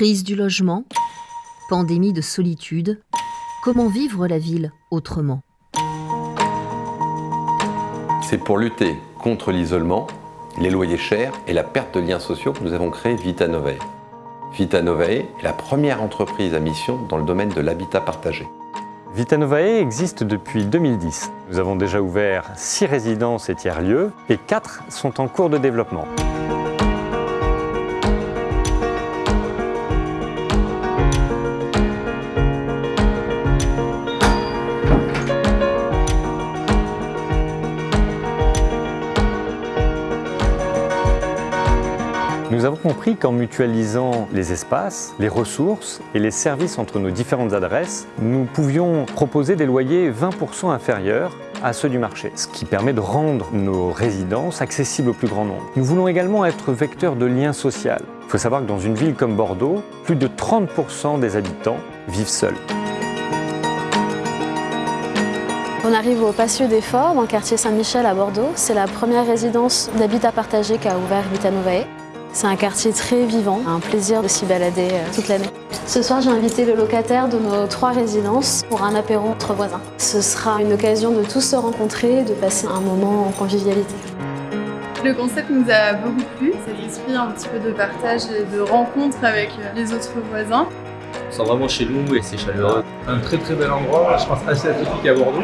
Crise du logement, pandémie de solitude, comment vivre la ville autrement? C'est pour lutter contre l'isolement, les loyers chers et la perte de liens sociaux que nous avons créé Vita Novae. Vita Novae est la première entreprise à mission dans le domaine de l'habitat partagé. Vita Novae existe depuis 2010. Nous avons déjà ouvert 6 résidences et tiers-lieux et 4 sont en cours de développement. Nous avons compris qu'en mutualisant les espaces, les ressources et les services entre nos différentes adresses, nous pouvions proposer des loyers 20% inférieurs à ceux du marché, ce qui permet de rendre nos résidences accessibles au plus grand nombre. Nous voulons également être vecteurs de liens sociaux. Il faut savoir que dans une ville comme Bordeaux, plus de 30% des habitants vivent seuls. On arrive au Patio des Forts, dans quartier Saint-Michel à Bordeaux. C'est la première résidence d'habitat partagé qu'a ouvert Vita Novae. C'est un quartier très vivant, un plaisir de s'y balader euh, toute l'année. Ce soir, j'ai invité le locataire de nos trois résidences pour un apéro entre voisins. Ce sera une occasion de tous se rencontrer et de passer un moment en convivialité. Le concept nous a beaucoup plu, cet esprit un petit peu de partage et de rencontre avec euh, les autres voisins. On sent vraiment chez nous et c'est chaleureux. Un très très bel endroit, je pense assez atypique à Bordeaux.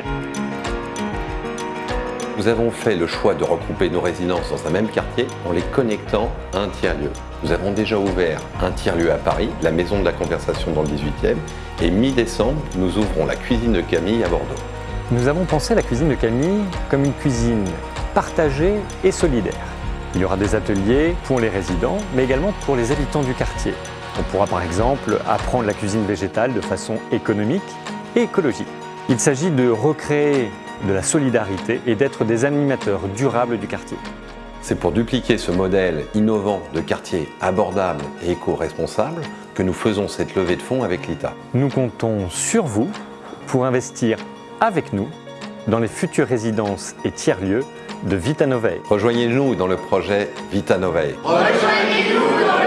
Nous avons fait le choix de regrouper nos résidences dans un même quartier en les connectant à un tiers-lieu. Nous avons déjà ouvert un tiers-lieu à Paris, la Maison de la Conversation dans le 18e, et mi-décembre, nous ouvrons la cuisine de Camille à Bordeaux. Nous avons pensé la cuisine de Camille comme une cuisine partagée et solidaire. Il y aura des ateliers pour les résidents, mais également pour les habitants du quartier. On pourra par exemple apprendre la cuisine végétale de façon économique et écologique. Il s'agit de recréer de la solidarité et d'être des animateurs durables du quartier. C'est pour dupliquer ce modèle innovant de quartier abordable et éco-responsable que nous faisons cette levée de fonds avec l'ITA. Nous comptons sur vous pour investir avec nous dans les futures résidences et tiers-lieux de Vita Novae. Rejoignez-nous dans le projet Vita Novae. Rejoignez-nous dans le